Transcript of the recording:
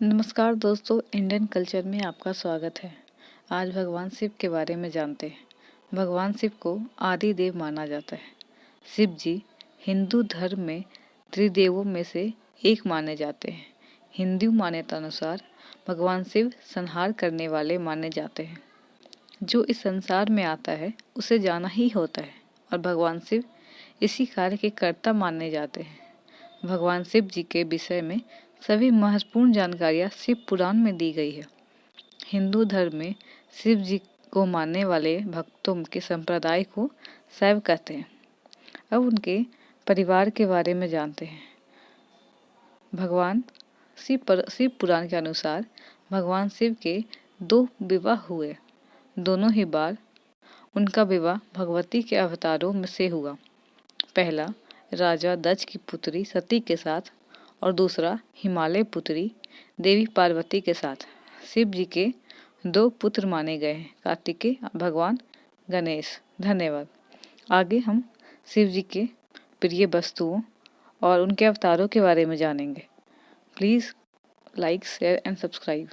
नमस्कार दोस्तों Indian culture में आपका स्वागत है। आज भगवान शिव के बारे में जानते हैं। भगवान शिव को आदि देव माना जाता है। शिव जी हिंदू धर्म में त्रिदेवों में से एक माने जाते हैं। हिंदू मान्यता अनुसार भगवान शिव संहार करने वाले माने जाते हैं। जो इस संसार में आता है, उसे जाना ही होता है और भगवान शिव इसी कार्य के कर्ता माने जाते हैं। भगवान शिव जी के विषय में सभी महत्वपूर्ण जानकारियाँ शिव पुराण में दी गई है। हिंदू धर्म में शिव जी को मानने वाले भक्तों के संप्रदाय को शैव कहते हैं। अब उनके परिवार के बारे में जानते हैं। भगवान शिव पर, शिव पुराण के अनुसार भगवान शिव के दो विवाह हुए। दोनों ही बार उनका विवाह भगवती के अवतारों में से हुआ। पहला राजा दक्ष की पुत्री सती के साथ और दूसरा हिमालय पुत्री देवी पार्वती के साथ। शिव जी के दो पुत्र माने गए हैं कार्तिकेय भगवान गणेश। धन्यवाद। आगे हम शिव जी के प्रिय वस्तुओं और उनके अवतारों के बारे में जानेंगे। Please like, share and subscribe.